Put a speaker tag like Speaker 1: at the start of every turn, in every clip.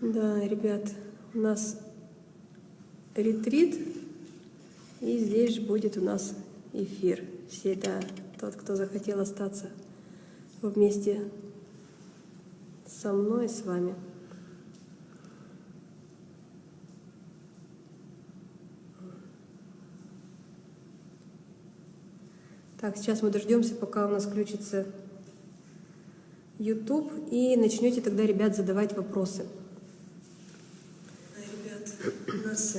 Speaker 1: Да, ребят, у нас ретрит, и здесь же будет у нас эфир. Все, да, тот, кто захотел остаться вместе со мной, с вами. Так, сейчас мы дождемся, пока у нас включится YouTube, и начнете тогда, ребят, задавать вопросы. Ребят, у нас...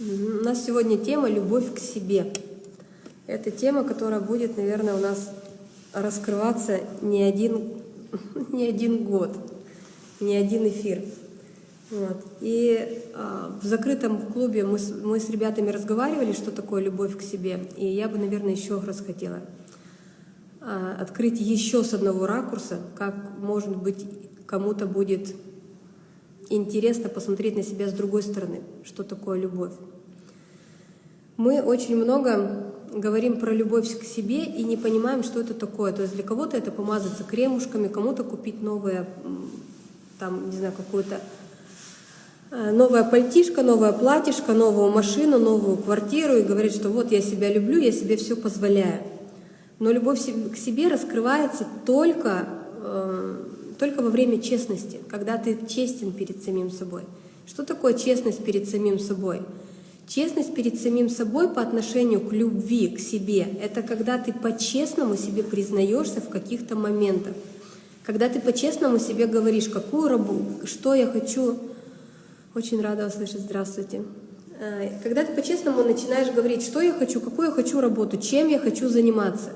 Speaker 1: У нас сегодня тема «Любовь к себе». Это тема, которая будет, наверное, у нас раскрываться не один, не один год, не один эфир. Вот. И э, в закрытом клубе мы с, мы с ребятами разговаривали, что такое любовь к себе. И я бы, наверное, еще раз хотела открыть еще с одного ракурса, как, может быть, кому-то будет интересно посмотреть на себя с другой стороны, что такое любовь. Мы очень много говорим про любовь к себе и не понимаем, что это такое. То есть для кого-то это помазаться кремушками, кому-то купить новое, там, не знаю, какую-то Э, новая пальтишка, новая платьишко, новую машину, новую квартиру и говорит, что вот я себя люблю, я себе все позволяю. Но любовь к себе раскрывается только, э, только во время честности, когда ты честен перед самим собой. Что такое честность перед самим собой? Честность перед самим собой по отношению к любви, к себе, это когда ты по-честному себе признаешься в каких-то моментах. Когда ты по-честному себе говоришь, какую работу, что я хочу очень рада услышать. Здравствуйте. Э, когда ты по-честному начинаешь говорить, что я хочу, какую я хочу работу, чем я хочу заниматься.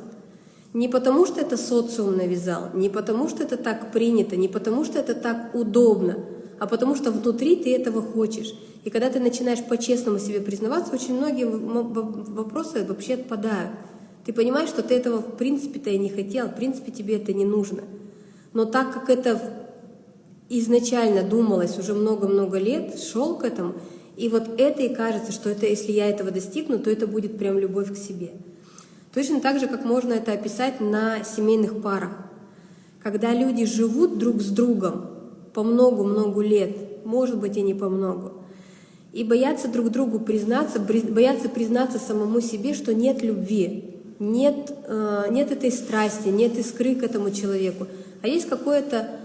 Speaker 1: Не потому, что это социум навязал, не потому, что это так принято, не потому, что это так удобно, а потому что внутри ты этого хочешь. И когда ты начинаешь по-честному себе признаваться, очень многие вопросы вообще отпадают. Ты понимаешь, что ты этого в принципе-то и не хотел, в принципе тебе это не нужно. Но так как это изначально думалось уже много-много лет, шел к этому, и вот это и кажется, что это, если я этого достигну, то это будет прям любовь к себе. Точно так же, как можно это описать на семейных парах. Когда люди живут друг с другом по много-много лет, может быть и не по много, и боятся друг другу признаться, боятся признаться самому себе, что нет любви, нет, э, нет этой страсти, нет искры к этому человеку, а есть какое-то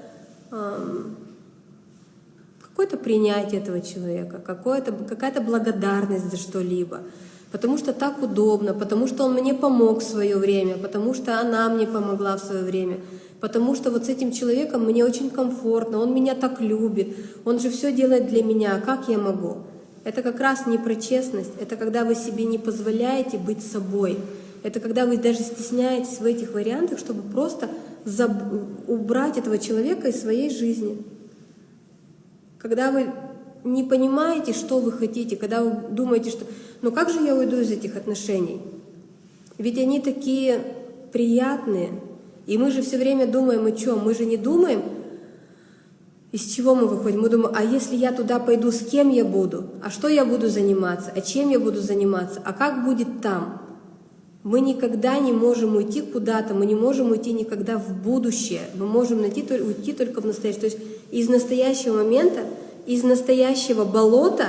Speaker 1: какое-то принятие этого человека, какая-то благодарность за что-либо, потому что так удобно, потому что он мне помог в свое время, потому что она мне помогла в свое время, потому что вот с этим человеком мне очень комфортно, он меня так любит, он же все делает для меня, как я могу? Это как раз не про честность, это когда вы себе не позволяете быть собой, это когда вы даже стесняетесь в этих вариантах, чтобы просто убрать этого человека из своей жизни. Когда вы не понимаете, что вы хотите, когда вы думаете, что ну как же я уйду из этих отношений? Ведь они такие приятные. И мы же все время думаем, и что? Мы же не думаем, из чего мы выходим? Мы думаем, а если я туда пойду, с кем я буду? А что я буду заниматься? А чем я буду заниматься? А как будет там? Мы никогда не можем уйти куда-то, мы не можем уйти никогда в будущее. Мы можем найти, уйти только в настоящее. То есть из настоящего момента, из настоящего болота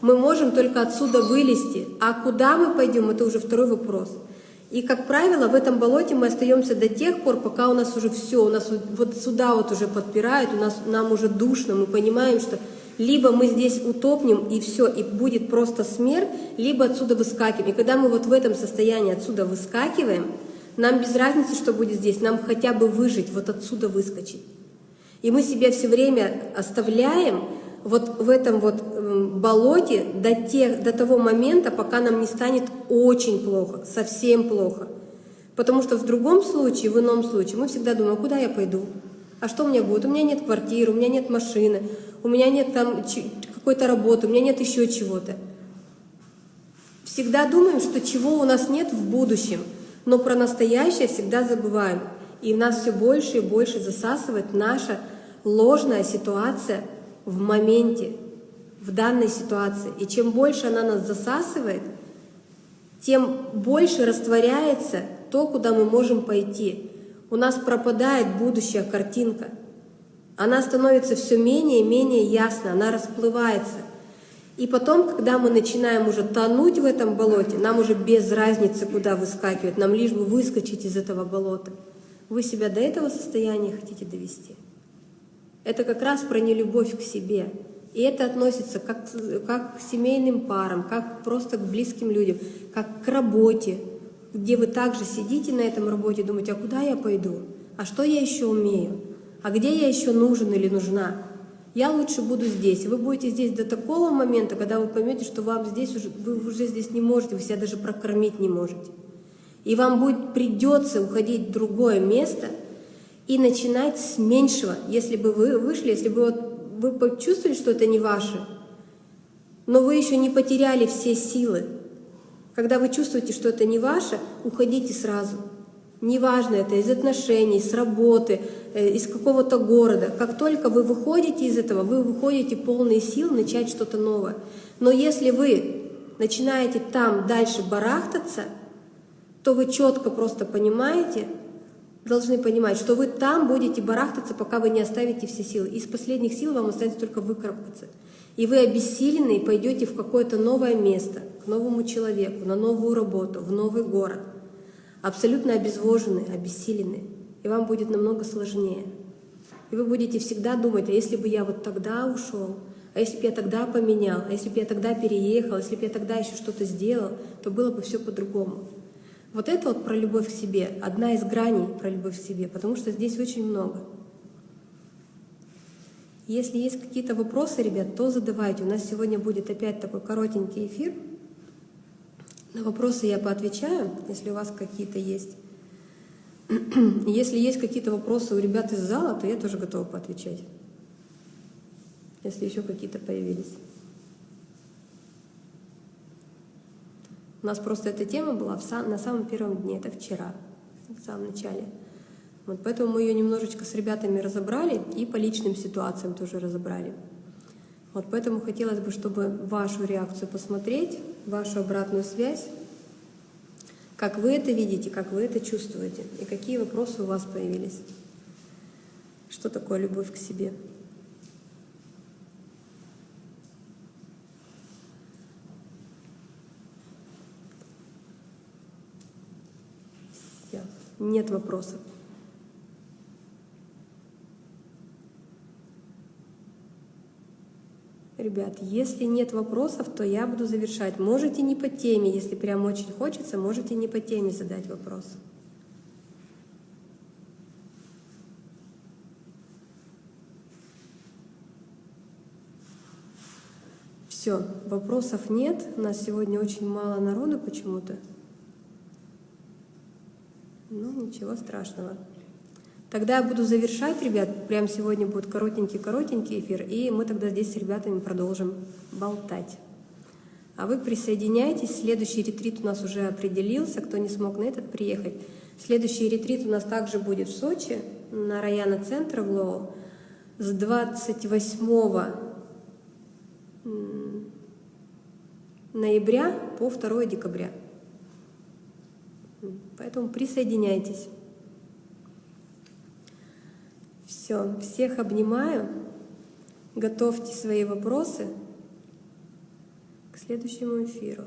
Speaker 1: мы можем только отсюда вылезти. А куда мы пойдем, это уже второй вопрос. И, как правило, в этом болоте мы остаемся до тех пор, пока у нас уже все, у нас вот сюда вот уже подпирают, у нас, нам уже душно, мы понимаем, что либо мы здесь утопнем и все, и будет просто смерть, либо отсюда выскакиваем. И когда мы вот в этом состоянии отсюда выскакиваем, нам без разницы, что будет здесь, нам хотя бы выжить, вот отсюда выскочить. И мы себя все время оставляем вот в этом вот болоте до, тех, до того момента, пока нам не станет очень плохо, совсем плохо. Потому что в другом случае, в ином случае, мы всегда думаем, а куда я пойду? А что у меня будет? У меня нет квартиры, у меня нет машины, у меня нет там какой-то работы, у меня нет еще чего-то. Всегда думаем, что чего у нас нет в будущем, но про настоящее всегда забываем. И нас все больше и больше засасывает наша ложная ситуация в моменте, в данной ситуации. И чем больше она нас засасывает, тем больше растворяется то, куда мы можем пойти. У нас пропадает будущая картинка. Она становится все менее и менее ясна, она расплывается. И потом, когда мы начинаем уже тонуть в этом болоте, нам уже без разницы, куда выскакивать, нам лишь бы выскочить из этого болота. Вы себя до этого состояния хотите довести? Это как раз про нелюбовь к себе. И это относится как, как к семейным парам, как просто к близким людям, как к работе, где вы также сидите на этом работе и думаете, а куда я пойду? А что я еще умею? А где я еще нужен или нужна? Я лучше буду здесь. Вы будете здесь до такого момента, когда вы поймете, что вам здесь уже, вы уже здесь не можете, вы себя даже прокормить не можете. И вам будет придется уходить в другое место и начинать с меньшего. Если бы вы вышли, если бы вот вы почувствовали, что это не ваше, но вы еще не потеряли все силы. Когда вы чувствуете, что это не ваше, уходите сразу. Неважно это из отношений, с работы, э, из какого-то города. Как только вы выходите из этого, вы выходите полные сил начать что-то новое. Но если вы начинаете там дальше барахтаться, то вы четко просто понимаете, должны понимать, что вы там будете барахтаться, пока вы не оставите все силы. Из последних сил вам останется только выкарабкаться. И вы обессилены и пойдете в какое-то новое место, к новому человеку, на новую работу, в новый город. Абсолютно обезвожены, обессилены. И вам будет намного сложнее. И вы будете всегда думать, а если бы я вот тогда ушел, а если бы я тогда поменял, а если бы я тогда переехал, а если бы я тогда еще что-то сделал, то было бы все по-другому. Вот это вот про любовь к себе, одна из граней про любовь к себе, потому что здесь очень много. Если есть какие-то вопросы, ребят, то задавайте. У нас сегодня будет опять такой коротенький эфир. На вопросы я поотвечаю, если у вас какие-то есть. Если есть какие-то вопросы у ребят из зала, то я тоже готова поотвечать. Если еще какие-то появились. У нас просто эта тема была в сам, на самом первом дне, это вчера, в самом начале. Вот поэтому мы ее немножечко с ребятами разобрали и по личным ситуациям тоже разобрали. Вот поэтому хотелось бы, чтобы вашу реакцию посмотреть, вашу обратную связь, как вы это видите, как вы это чувствуете, и какие вопросы у вас появились. Что такое любовь к себе? Нет вопросов. Ребят, если нет вопросов, то я буду завершать. Можете не по теме, если прям очень хочется, можете не по теме задать вопрос. Все, вопросов нет. У нас сегодня очень мало народу почему-то. Ну, ничего страшного. Тогда я буду завершать, ребят. Прямо сегодня будет коротенький-коротенький эфир, и мы тогда здесь с ребятами продолжим болтать. А вы присоединяйтесь. Следующий ретрит у нас уже определился. Кто не смог на этот приехать. Следующий ретрит у нас также будет в Сочи, на района центра в Лоу, с 28 ноября по 2 декабря. Поэтому присоединяйтесь. Все, всех обнимаю. Готовьте свои вопросы к следующему эфиру.